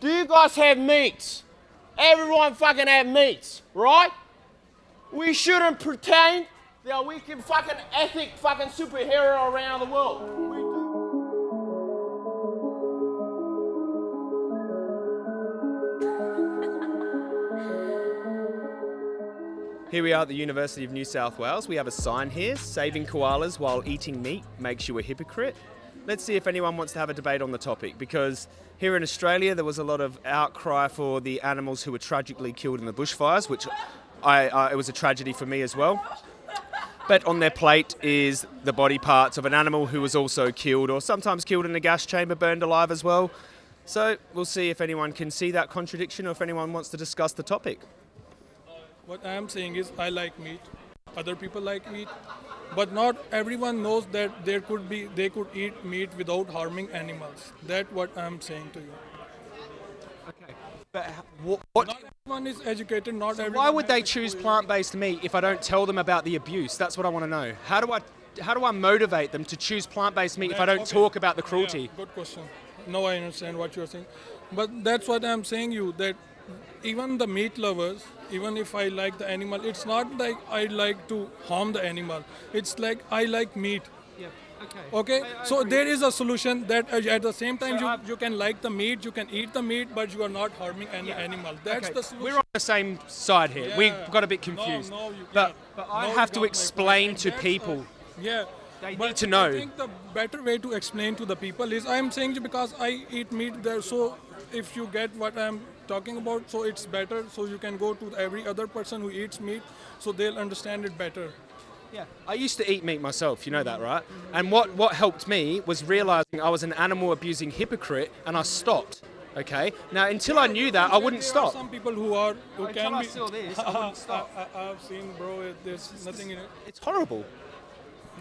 Do you guys have meats? Everyone fucking have meats, right? We shouldn't pretend that we can fucking ethic fucking superhero around the world. We Here we are at the University of New South Wales. We have a sign here saving koalas while eating meat makes you a hypocrite. Let's see if anyone wants to have a debate on the topic because here in Australia there was a lot of outcry for the animals who were tragically killed in the bushfires, which I, it was a tragedy for me as well. But on their plate is the body parts of an animal who was also killed or sometimes killed in a gas chamber, burned alive as well. So we'll see if anyone can see that contradiction or if anyone wants to discuss the topic. What I am saying is I like meat. Other people like meat, but not everyone knows that there could be they could eat meat without harming animals. That's what I am saying to you. Okay. But what, what Not everyone is educated. Not everyone. Why would they choose plant-based meat if I don't tell them about the abuse? That's what I want to know. How do I how do I motivate them to choose plant-based meat if I don't Okay. talk about the Yeah, cruelty? good question. No, I understand what you're saying, but that's what I'm saying you that even the meat lovers, even if I like the animal, it's not like I like to harm the animal. It's like I like meat. Yeah. Okay. Okay, so there is a solution that at the same time So you, I've- you can like the meat, you can eat the meat, but you are not harming any animal. That's Okay, the solution. We're on the same side here. Yeah. We got a bit confused. no, you but but I No, have to explain to people. yeah. They but need to know. I think the better way to explain to the people is I'm saying because I eat meat there, so if you get what I'm talking about, so it's better. So you can go to every other person who eats meat, so they'll understand it better. Yeah, I used to eat meat myself, you know that, right? Mm-hmm. And what, what helped me was realizing I was an animal abusing hypocrite and I stopped. Okay? Now, until I knew that, I wouldn't stop. Some people who are who Until can I be. saw this, I wouldn't stop. I, I, I've seen, bro. It, there's nothing in it. It's horrible.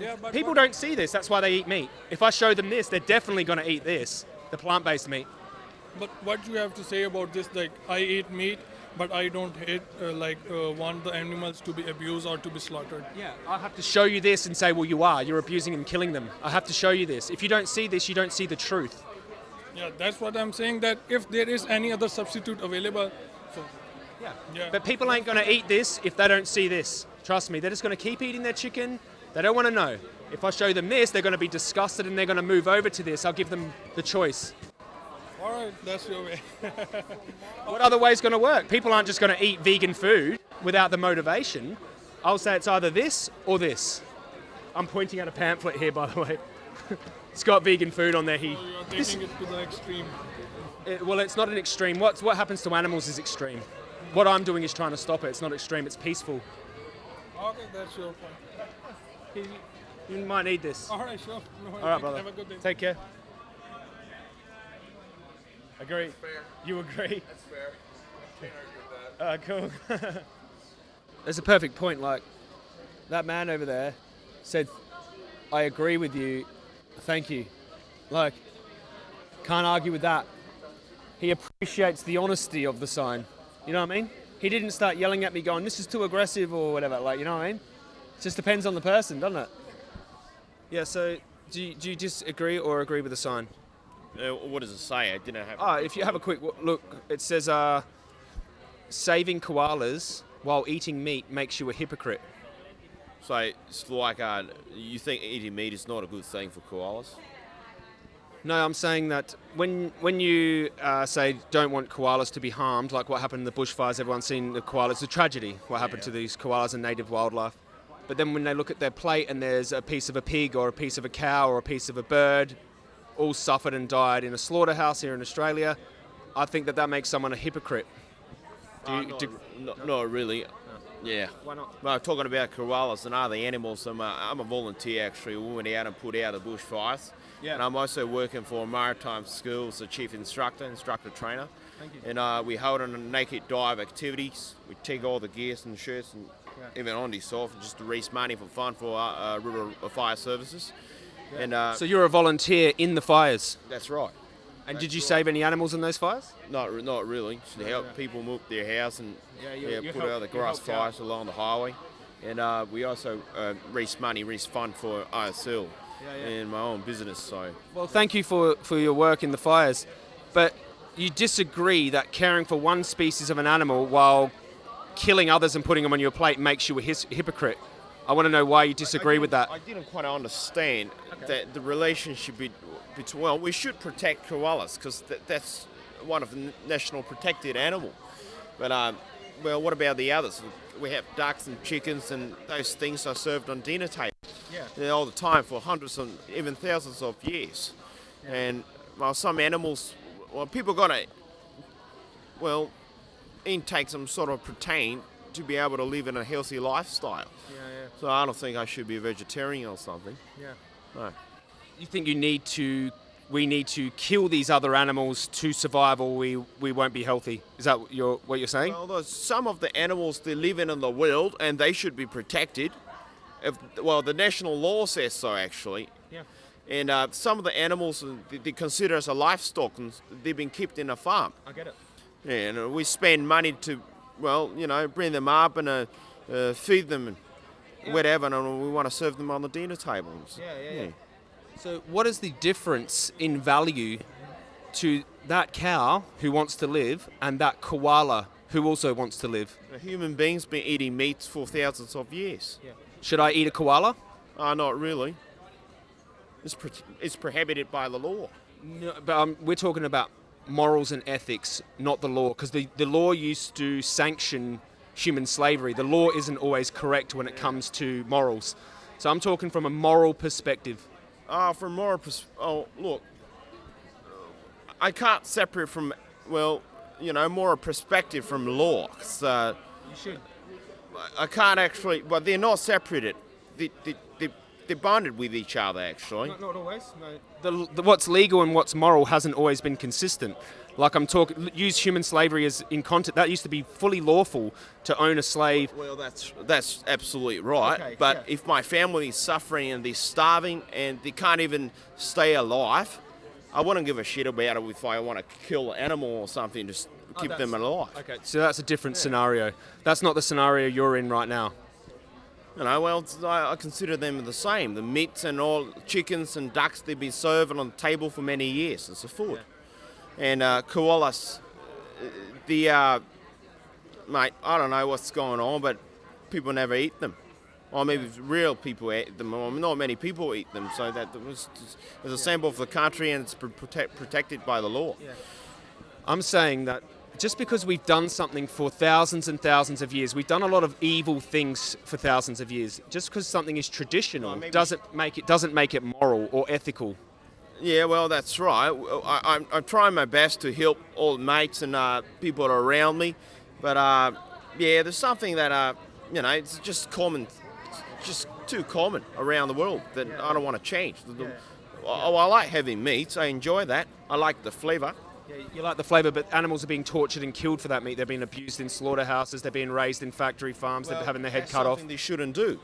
Yeah, but People what- don't see this, that's why they eat meat. If I show them this, they're definitely going to eat this, the plant based meat. But what do you have to say about this? Like I eat meat, but I don't hate uh, like uh, want the animals to be abused or to be slaughtered. Yeah, I have to show you this and say, well, you are. You're abusing and killing them. I have to show you this. If you don't see this, you don't see the truth. Yeah, that's what I'm saying. That if there is any other substitute available, so Yeah. Yeah. But people ain't going to eat this if they don't see this. Trust me, they're just going to keep eating their chicken. They don't want to know. If I show them this, they're going to be disgusted and they're going to move over to this. I'll give them the choice. All right, that's your way. What other way is going to work? People aren't just going to eat vegan food without the motivation. I'll say it's either this or this. I'm pointing at a pamphlet here, by the way. it's got vegan food on there. He, oh, You're taking it to the extreme. it- well, it's not an extreme. What's, what happens to animals is extreme. What I'm doing is trying to stop it. It's not extreme. It's peaceful. Okay, that's your point. You, might need this. All right, sure. No, All right, brother. Have a good day. Take care. Agree. fair You agree? That's fair. Can't argue with that. Uh, cool. There's a perfect point. Like that man over there said, "I agree with you. Thank you." Like, can't argue with that. He appreciates the honesty of the sign. You know what I mean? He didn't start yelling at me, going, "This is too aggressive" or whatever. Like, you know what I mean? It just depends on the person, doesn't it? Yeah. So, do you, do you disagree or agree with the sign? Uh, what does it say? I didn't have. Oh, if you have a quick look, it says uh, saving koalas while eating meat makes you a hypocrite. So it's like uh, you think eating meat is not a good thing for koalas? No, I'm saying that when when you uh, say don't want koalas to be harmed, like what happened in the bushfires, everyone's seen the koalas, It's a tragedy, what happened to these koalas and native wildlife. But then when they look at their plate and there's a piece of a pig or a piece of a cow or a piece of a bird, all suffered and died in a slaughterhouse here in Australia, I think that that makes someone a hypocrite. Do Uh, you, not, do- not, not really. Yeah. why not? Well, talking about koalas and other animals, I'm a, I'm a volunteer actually. We went out and put out the bushfires. Yeah. And I'm also working for Maritime School as a chief instructor, instructor trainer. Thank you. And uh, we hold on naked dive activities. We take all the gears and shirts and even undies off just to raise money for fun for uh, uh, rural uh, fire services. And uh, So you're a volunteer in the fires. that's right. And did you save any animals in those fires? Not, not really. Just to help people move their house and Yeah, you- yeah, you put help- out the grass helped out. fires along the highway. And uh, we also uh, raise money, raise fund for ISL Yeah, yeah. and my own business. So Well, thank you for, for your work in the fires. But you disagree that caring for one species of an animal while killing others and putting them on your plate makes you a his- hypocrite. I want to know why you disagree with that. I didn't quite understand that the relationship be- between. Well, we should protect koalas because th- that's one of the national protected animal. But um, well, what about the others? We have ducks and chickens, and those things are served on dinner tables yeah. all the time for hundreds and even thousands of years. And well, some animals, well, people gotta well intake some sort of protein to be able to live in a healthy lifestyle. Yeah, yeah. So I don't think I should be a vegetarian or something. Yeah. No. You think you need to, we need to kill these other animals to survive, or we, we won't be healthy? Is that what you're, what you're saying? Well, some of the animals they live in in the world, and they should be protected. If, well, the national law says so, actually. Yeah. And uh, some of the animals uh, they, they consider as a livestock, and they've been kept in a farm. I get it. Yeah, and uh, we spend money to, well, you know, bring them up and uh, uh, feed them and whatever, and we want to serve them on the dinner tables. Yeah, yeah, yeah. So, what is the difference in value to that cow who wants to live and that koala who also wants to live? A human beings been eating meat for thousands of years. Should I eat a koala? Uh, not really. It's, pro- it's prohibited by the law. No, but um, we're talking about morals and ethics, not the law, because the, the law used to sanction human slavery. The law isn't always correct when it comes to morals. So I'm talking from a moral perspective. Uh, from moral pers- oh look, I can't separate from well, you know, more a perspective from law. uh, You should. I can't actually. Well, they're not separated. They, they, they, they're bonded with each other actually. Not, not always. No. The, the, what's legal and what's moral hasn't always been consistent. Like I'm talking, use human slavery as in content. That used to be fully lawful to own a slave. Well, that's that's absolutely right. Okay, but yeah. if my family is suffering and they're starving and they can't even stay alive, I wouldn't give a shit about it if I want to kill an animal or something to oh, s- keep them that's- alive. Okay, so that's a different scenario. That's not the scenario you're in right now. You know, well, I, consider them the same. The meats and all chickens and ducks they've been serving on the table for many years. It's a food. And uh, koalas, uh, the uh, mate, I don't know what's going on, but people never eat them. Or maybe real people eat them, or not many people eat them. So that it was it's a symbol of the country and it's protect, protected by the law. I'm saying that just because we've done something for thousands and thousands of years, we've done a lot of evil things for thousands of years. Just because something is traditional Well, doesn't make it doesn't make it moral or ethical. Yeah, well, that's right. I, I'm, I'm trying my best to help all mates and uh, people around me, but uh, yeah, there's something that uh, you know, it's just common, it's just too common around the world that I don't want to change. The- the- Oh, I like having meats. I enjoy that. I like the flavour. Yeah, you like the flavour, but animals are being tortured and killed for that meat. They're being abused in slaughterhouses. They're being raised in factory farms. they're having their head cut off. They shouldn't do.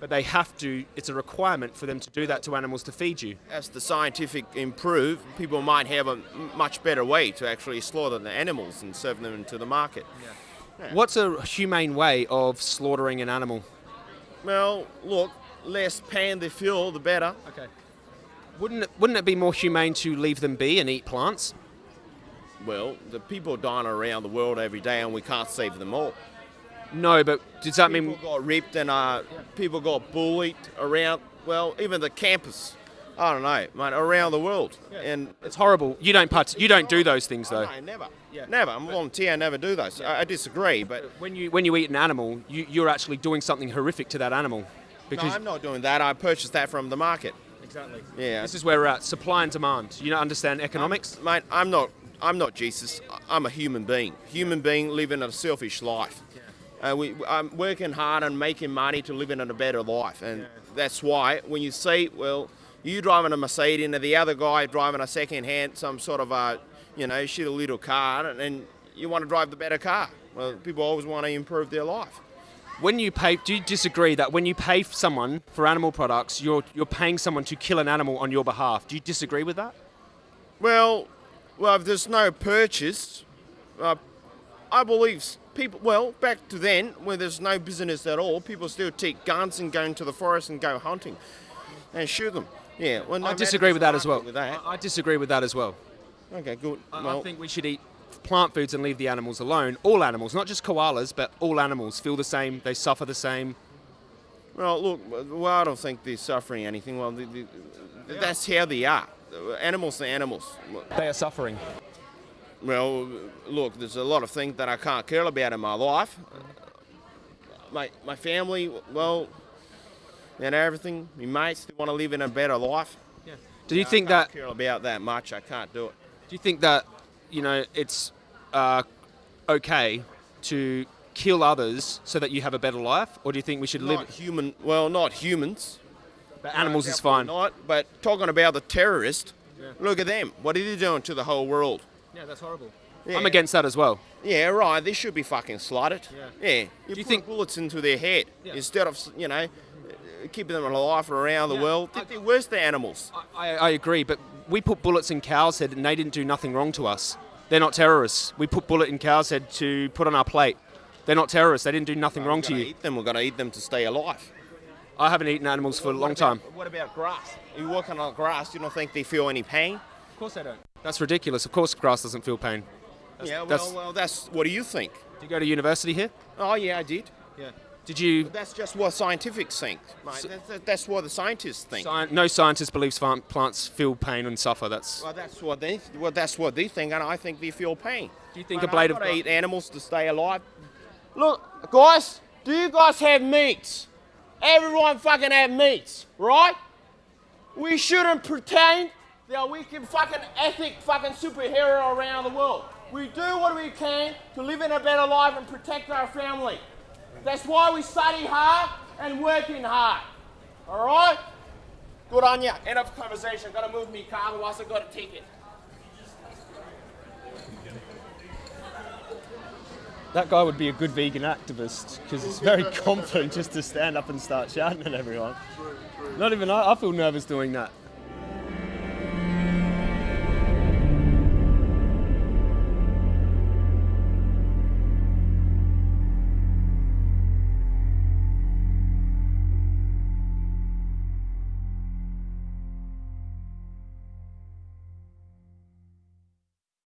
But they have to. It's a requirement for them to do that to animals to feed you. As the scientific improve, people might have a much better way to actually slaughter the animals and serve them into the market. What's a humane way of slaughtering an animal? Well, look, less pain they feel, the better. Okay. Wouldn't it, wouldn't it be more humane to leave them be and eat plants? Well, the people dying around the world every day, and we can't save them all. No, but does that People mean got ripped and uh, people got bullied around. Well, even the campus. I don't know, mate, around the world. And it's horrible? You don't part, You don't do those things though. no, never, never. I'm a volunteer. I never do those. I, I disagree, but When you when you eat an animal, you, you're actually doing something horrific to that animal. no, Because I'm not doing that. I purchased that from the market. exactly. Yeah, This is where we're at. Supply and demand. You don't understand economics? mate. I'm not. I'm not Jesus. I'm a human being. Human being living a selfish life. Uh, we, I'm working hard and making money to live in a better life, and that's why when you see, well, you driving a Mercedes and the other guy driving a second-hand, some sort of a, you know, shitty little car, and, and you want to drive the better car. Well, people always want to improve their life. When you pay, do you disagree that when you pay someone for animal products, you're you're paying someone to kill an animal on your behalf? Do you disagree with that? Well, well, if there's no purchase, uh, I believe people. Well, back to then, when there's no business at all, people still take guns and go into the forest and go hunting and shoot them. Yeah, well, no I disagree with that as well. With that. I I disagree with that as well. Okay, good. I, well, I think we should eat plant foods and leave the animals alone. All animals, not just koalas, but all animals feel the same. They suffer the same. well, look, well, I don't think they're suffering anything. Well, they, they, that's how they are. Animals are animals. They are suffering. Well, look, there's a lot of things that I can't care about in my life. My, my family, well, and everything, my mates, they want to live in a better life. Yeah. Do you I think can't that? care about that much. I can't do it. Do you think that you know it's uh, okay to kill others so that you have a better life, or do you think we should Not live? human, well, not humans. But animals is fine. Not, but talking about the terrorists, look at them. What are they doing to the whole world? Yeah, that's horrible. Yeah. I'm against that as well. Yeah, right. They should be fucking slaughtered. Yeah. Yeah. You, you put think- bullets into their head Yeah. instead of you know uh, keeping them alive around the Yeah. world? I- They're worse than animals. I, I agree, but we put bullets in cows' head and they didn't do nothing wrong to us. They're not terrorists. We put bullet in cows' head to put on our plate. They're not terrorists. They didn't do nothing wrong to you. eat them. We're gonna eat them to stay alive. I haven't eaten animals for a long What about- time. What about grass? If you're walking on grass, you don't think they feel any pain? Of course they don't. That's ridiculous. Of course, grass doesn't feel pain. yeah. Well, that's- well, that's what do you think? Did you go to university here? Oh yeah, I did. Yeah. Did you? That's just what scientists think, mate. That's, that's what the scientists think. Sci- no scientist believes plants feel pain and suffer. That's. Well, that's what they well, that's what they think, and I think they feel pain. Do you think But a blade I've of gotta eat animals to stay alive? Look, guys, do you guys have meats? Everyone fucking have meats, right? We shouldn't pretend that we can fucking ethic fucking superhero around the world. We do what we can to live in a better life and protect our family. That's why we study hard and working hard. All right? Good on ya. End of conversation. Gotta move me car, otherwise I gotta take it. That guy would be a good vegan activist because he's very confident just to stand up and start shouting at everyone. Not even I, I feel nervous doing that.